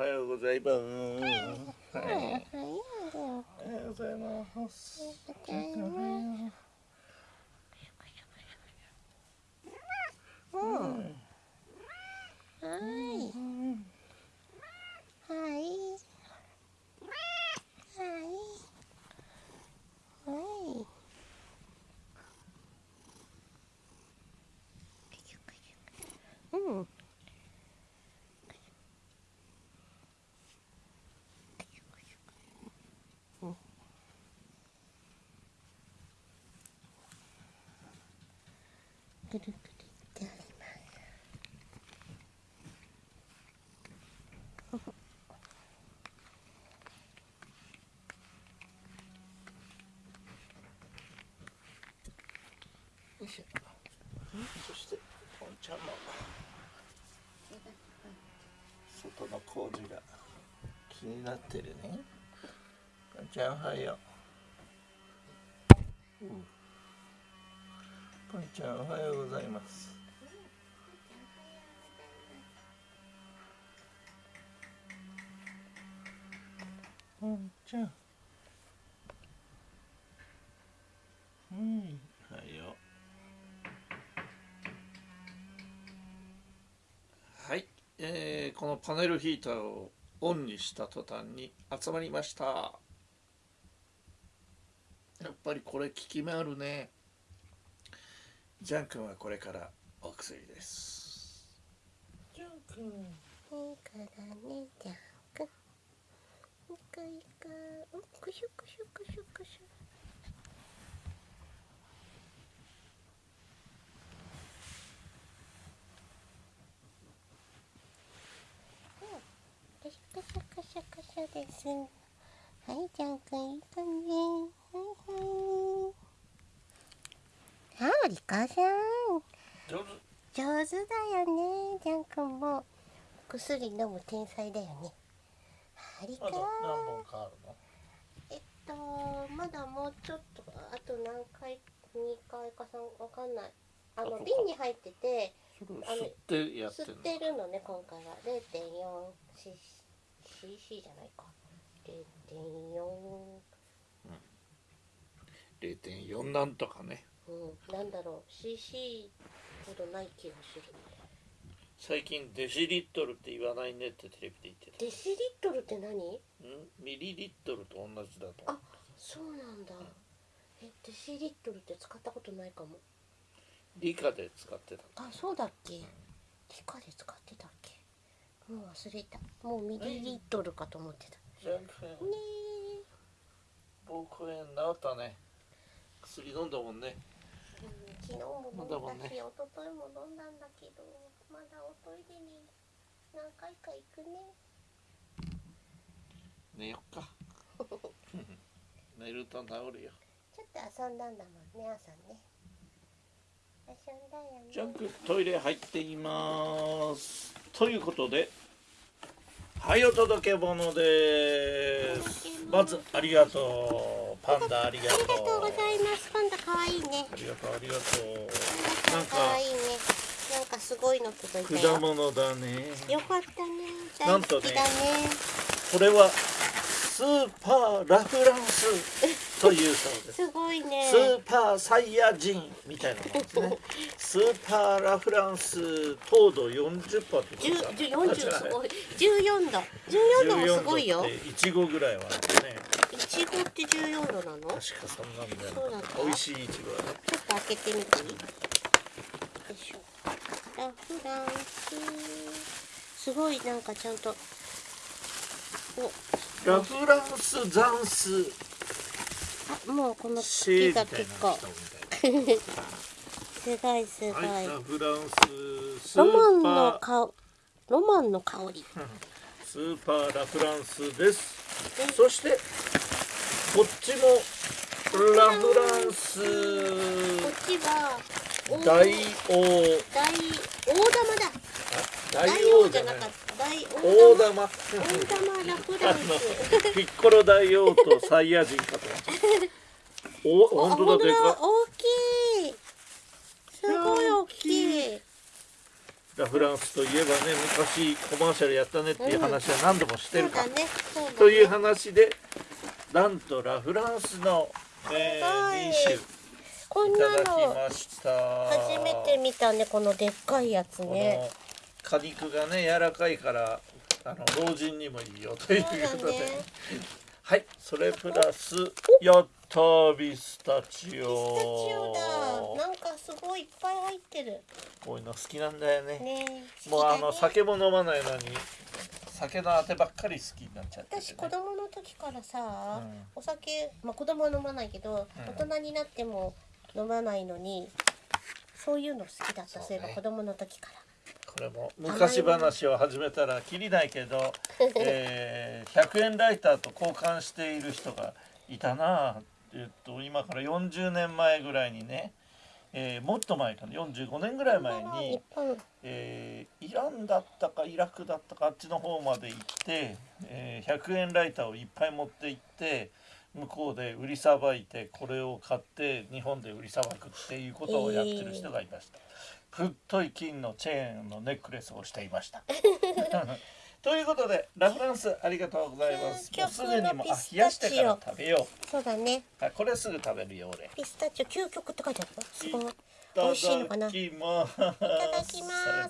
おはようございます。はい。おはよう。ございます。おはようございます。うん。はい。はい。はい。うん。ぐるぐるってありますよいしょ。そして、ポンちゃんも。外の工事が気になってるね。ちゃん、おはよう。うんちゃん、おはようございます。ポンちゃん。うん、おはよう。はい、えーこのパネルヒーターをオンにした途端に集まりましたやっぱりこれ効き目あるねジャン君はこれからお薬ですジャン君いいからね、じゃんくん。いくいく。うん、くしゅくしゅくしゅくしゅ。うん。くしゅくしゅくしゅくしゅです。はい、じゃんくんいいかね。はいはい。あ、りかさん。上手。上手だよね。ジャン君も。薬飲む天才だよね。ありかあと何本かあるの？えっとまだもうちょっとあと何回2回か3わかんない。あの瓶に入っててあの吸ってやって吸っるのてるのね今回は。0.4cc じゃないか。0.4 0.4なんとかねうんなんだろう cc ほどない気がする。最近デシリットルって言わないねってテレビで言ってた。デシリットルって何？ん？ミリリットルと同じだと思う。そうなんだ。えデシリットルって使ったことないかも。理科で使ってた。あそうだっけ。理科で使ってたっけ。もう忘れた。もうミリリットルかと思ってた。ジャン君ね膀胱炎治ったね薬飲んだもんね。昨日も飲んまだし、一昨日も飲んだんだけどまだおトイレに何回か行くね。寝よっか。寝ると治るよ。ちょっと遊んだんだもんね朝ね。遊んだよね。ジャン君トイレ入っています。ということではいお届け物です。まずありがとう。パンダありがとう。ありがとうございます。パンダかわいいね。ありがとう。ありがとパンダなんかかわいいねなんかすごいの届いうたよ。果物だね。よかったね。なんとね大好きだね。これはスーパーラフランスというそうです。すごいね。スーパーサイヤ人みたいなもんですね。スーパーラフランス糖度40%って十言って四十すごい。十四度。十四度もすごいよ。14度っていちごぐらいはあってね。いちごって十四度なの？ちょっ確かそんなんだよそうなんだ。美味しいいちごはね。と開けてみて。いいよいしょ。ラフランス。すごいなんかちゃんと。お。ラフランスザンスあもうこの茎が結構すごいすごい、フランススロマンーパのー香ロマンの香りスーパーラフランスです。そしてこっちもラフランス。こっちは大大王。大大玉だ。大大王じゃなかった大大玉。大玉。大玉ラフランス。ピッコロ大王とサイヤ人かとお本当だでか。大きい。すごい大きい。ラ・フランスといえばね昔コマーシャルやったねっていう話は何度もしてるかうだね。ね。という話でなんとラ・フランスの、えはい。ー、2こん種いただなのきました。初めて見たねこのでっかいやつこねの果肉がね柔らかいからあの老人にもいいよということで、だねはいそれプラスやったービスタチオ。ピスタチオだ。なんかすごいいっぱい入ってる。こういうの好きなんだよね。ねもうあの酒も飲まないのに酒のあてばっかり好きになっちゃってて、ね、私子供の時からさ、うん。お酒まあ子供は飲まないけど、うん。大人になっても飲まないのにそういうの好きだった。そうねそういえば子供の時からこれも。昔話を始めたらきりないけど、えー100円ライターと交換している人がいたなえっと今から40年前ぐらいにね、えーもっと前かな。45年ぐらい前にえーイランだったかイラクだったかあっちの方まで行って、えー100円ライターをいっぱい持って行って向こうで売りさばいてこれを買って日本で売りさばくっていうことをやってる人がいました。太い金のチェーンのネックレスをしていました。ということでラ・フランスありがとうございます。もうすぐにもあ冷やしてから食べよそうだねう。あこれすぐ食べるよ俺。ピスタチオ究極って書いてあるよすごいい美味しいのかな？ただきます。いただきます